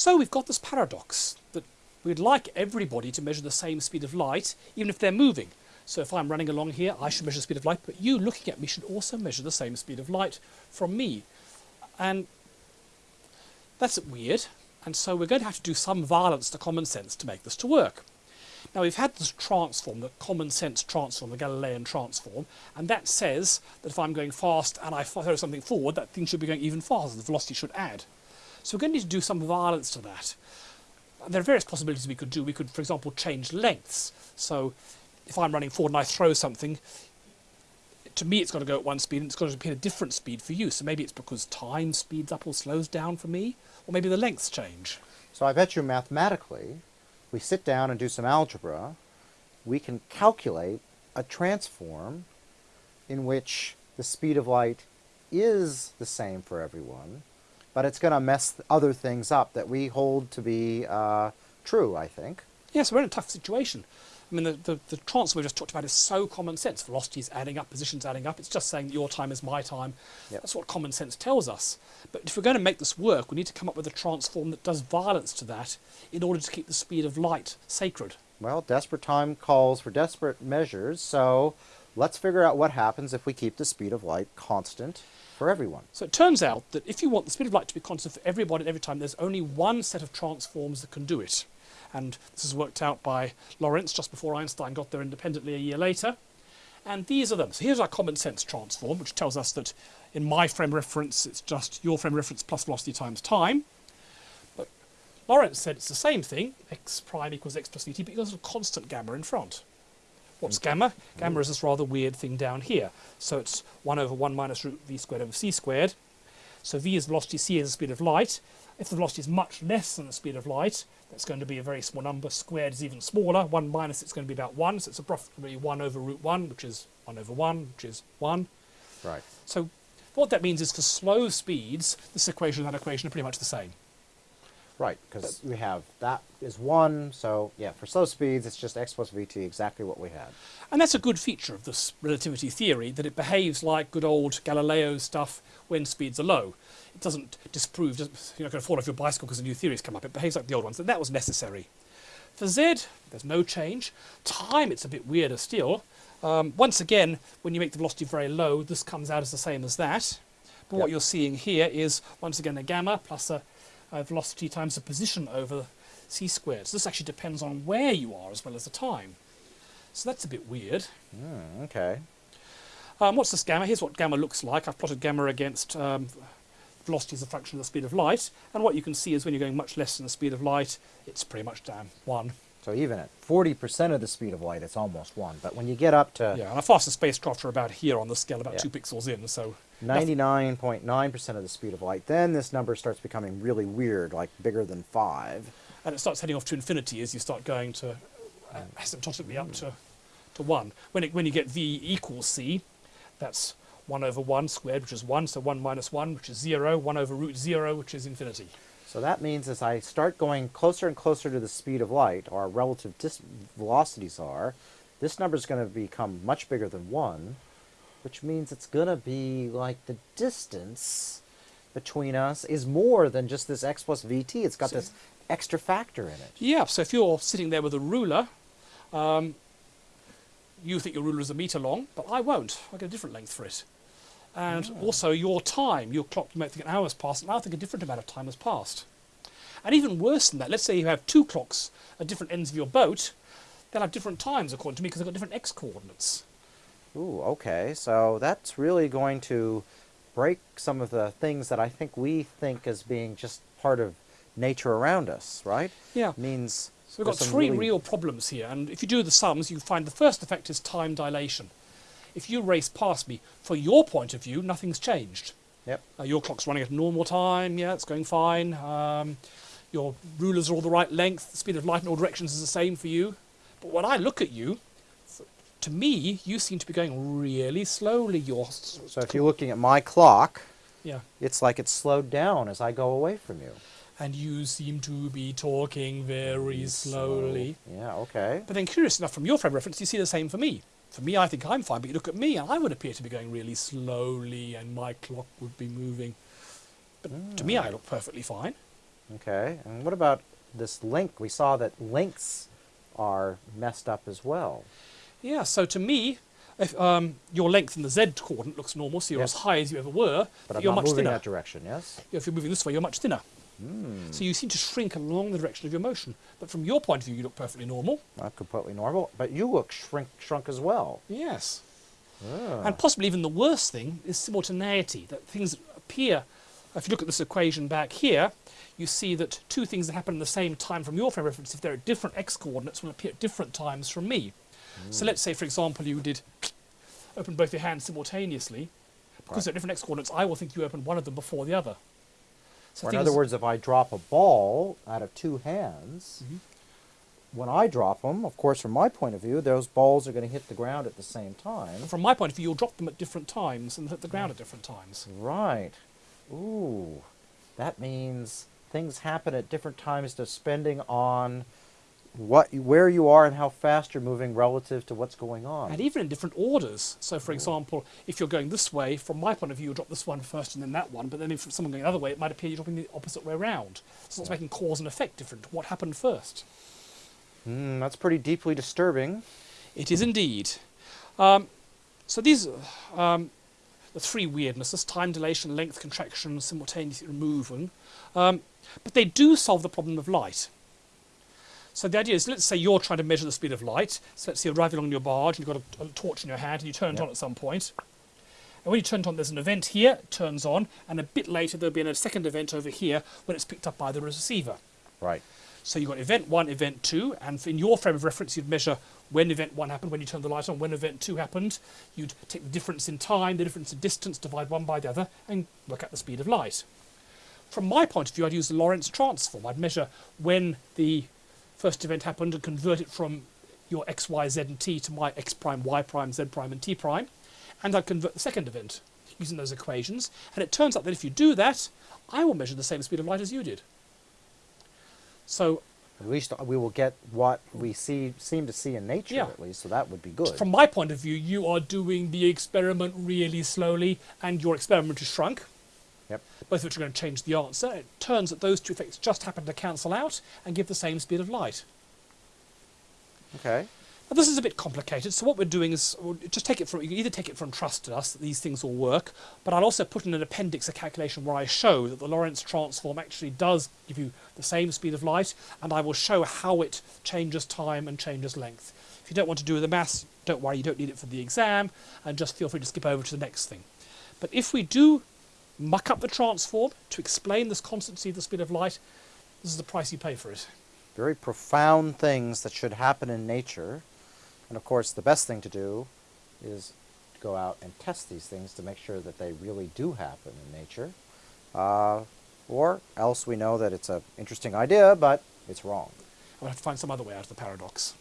So we've got this paradox that we'd like everybody to measure the same speed of light, even if they're moving. So if I'm running along here, I should measure the speed of light, but you looking at me should also measure the same speed of light from me. And that's weird. And so we're going to have to do some violence to common sense to make this to work. Now we've had this transform, the common sense transform, the Galilean transform, and that says that if I'm going fast and I throw something forward, that thing should be going even faster, the velocity should add. So we're going to need to do some violence to that. There are various possibilities we could do. We could, for example, change lengths. So if I'm running forward and I throw something, to me it's got to go at one speed and it's got to at a different speed for you. So maybe it's because time speeds up or slows down for me, or maybe the lengths change. So I bet you mathematically, we sit down and do some algebra, we can calculate a transform in which the speed of light is the same for everyone, but it's going to mess other things up that we hold to be uh, true, I think. Yes, we're in a tough situation. I mean, the, the, the transfer we just talked about is so common sense. Velocities adding up, positions adding up. It's just saying that your time is my time. Yep. That's what common sense tells us. But if we're going to make this work, we need to come up with a transform that does violence to that in order to keep the speed of light sacred. Well, desperate time calls for desperate measures, so let's figure out what happens if we keep the speed of light constant for everyone. So it turns out that if you want the speed of light to be constant for everybody at every time, there's only one set of transforms that can do it. And this is worked out by Lorentz just before Einstein got there independently a year later. And these are them. So here's our common sense transform, which tells us that in my frame reference, it's just your frame reference plus velocity times time. But Lorentz said it's the same thing, x prime equals x plus vt, but you've got a constant gamma in front. What's mm. gamma? Gamma is this rather weird thing down here. So it's 1 over 1 minus root v squared over c squared. So v is velocity, c is the speed of light. If the velocity is much less than the speed of light, that's going to be a very small number. Squared is even smaller. 1 minus it's going to be about 1. So it's approximately 1 over root 1, which is 1 over 1, which is 1. Right. So what that means is for slow speeds, this equation and that equation are pretty much the same. Right, because we have that is 1, so yeah, for slow speeds, it's just x plus vt, exactly what we had. And that's a good feature of this relativity theory, that it behaves like good old Galileo stuff when speeds are low. It doesn't disprove, you're not going to fall off your bicycle because a new theories come up. It behaves like the old ones, and that was necessary. For Z, there's no change. Time, it's a bit weirder still. Um, once again, when you make the velocity very low, this comes out as the same as that. But Yep. what you're seeing here is, once again, a gamma plus a, a velocity times the position over c squared. So this actually depends on where you are as well as the time. So that's a bit weird. Hmm, okay. Um, what's this gamma? Here's what gamma looks like. I've plotted gamma against um, velocity as a function of the speed of light. And what you can see is when you're going much less than the speed of light, it's pretty much down 1. So even at 40% of the speed of light, it's almost 1. But when you get up to Yeah, and our fastest spacecraft are about here on the scale, about Yeah. 2 pixels in. So 99.9% of the speed of light, then this number starts becoming really weird, like bigger than 5. and it starts heading off to infinity as you start going to uh, asymptotically up to, to 1. When, it, when you get v equals c, that's 1 over 1 squared, which is 1, so 1 minus 1, which is 0, 1 over root 0, which is infinity. So that means as I start going closer and closer to the speed of light, or relative dis- velocities are, this number is going to become much bigger than 1, which means it's going to be like the distance between us is more than just this x plus vt. It's got So- this extra factor in it. Yeah, so if you're sitting there with a ruler, um, you think your ruler is a meter long, but I won't. I get a different length for it. And also your time, your clock, you might think an hour has passed, and I think a different amount of time has passed. And even worse than that, let's say you have two clocks at different ends of your boat, they'll have different times according to me because they've got different x coordinates. Ooh, okay. So that's really going to break some of the things that I think we think as being just part of nature around us, right? Yeah. Means So we've got three really- real problems here, and if you do the sums, you find the first effect is time dilation. If you race past me, for your point of view, nothing's changed. Yep. Uh, your clock's running at normal time, yeah, it's going fine. Um, your rulers are all the right length, the speed of light in all directions is the same for you. But when I look at you, to me, you seem to be going really slowly. You're So if you're looking at my clock, yeah, it's like it's slowed down as I go away from you. and you seem to be talking very slowly. Yeah, okay. But then, curious enough, from your frame reference, you see the same for me. For me, I think I'm fine, but you look at me, and I would appear to be going really slowly, and my clock would be moving. But to me, I hmm. look perfectly fine. Okay, and what about this length? We saw that lengths are messed up as well. Yeah, so to me, if um, your length in the z coordinate looks normal, so you're Yes. as high as you ever were, But I'm you're much moving thinner. that direction, yes? If you're moving this way, you're much thinner. Hmm. So you seem to shrink along the direction of your motion. But from your point of view, you look perfectly normal. Not completely normal, but you look shrink, shrunk as well. Yes. Ah. And possibly even the worst thing is simultaneity, that things appear. If you look at this equation back here, you see that two things that happen at the same time from your frame of reference, if they're at different x coordinates, will appear at different times from me. So let's say, for example, you did open both your hands simultaneously. Because Right. they're at different x coordinates, I will think you opened one of them before the other. So Or in other words, if I drop a ball out of two hands, Mhm. when I drop them, of course, from my point of view, those balls are going to hit the ground at the same time. from my point of view, you'll drop them at different times and hit the ground at different times. Right. Ooh. That means things happen at different times depending on what where you are and how fast you're moving relative to what's going on. And even in different orders. So, for example, if you're going this way, from my point of view, you'll drop this one first and then that one. But then if someone going the other way, it might appear you're dropping the opposite way around. So it's making cause and effect different. What happened first? Hmm, that's pretty deeply disturbing. It is indeed. Um, so these are um, the three weirdnesses, time dilation, length contraction, simultaneously removing. Um, but they do solve the problem of light. So the idea is, let's say you're trying to measure the speed of light. So let's say you're driving along your barge and you've got a, a torch in your hand and you turn it Yep. on at some point. And when you turn it on, there's an event here, it turns on, and a bit later there'll be a second event over here when it's picked up by the receiver. Right. So you've got event one, event two, and in your frame of reference, you'd measure when event one happened, when you turned the light on, when event two happened. You'd take the difference in time, the difference in distance, divide one by the other, and work out the speed of light. From my point of view, I'd use the Lorentz transform. I'd measure when the first event happened and convert it from your x, y, z, and t to my x prime, y prime, z prime, and t prime, and I'd convert the second event using those equations. And it turns out that if you do that, I will measure the same speed of light as you did. So At least we will get what we see seem to see in nature Yeah. at least, so that would be good. From my point of view, you are doing the experiment really slowly, and your experiment is shrunk, Yep. both of which are going to change the answer. It turns that those two effects just happen to cancel out and give the same speed of light. Okay. Now, this is a bit complicated, so what we're doing is we'll just take it from, you can either take it from trust in us that these things will work, but I'll also put in an appendix a calculation where I show that the Lorentz transform actually does give you the same speed of light, and I will show how it changes time and changes length. If you don't want to do the maths, don't worry, you don't need it for the exam, and just feel free to skip over to the next thing. But if we do muck up the transform to explain this constancy of the speed of light, this is the price you pay for it. Very profound things that should happen in nature. And of course, the best thing to do is go out and test these things to make sure that they really do happen in nature. Uh, or else we know that it's an interesting idea, but it's wrong. I'll have to find some other way out of the paradox.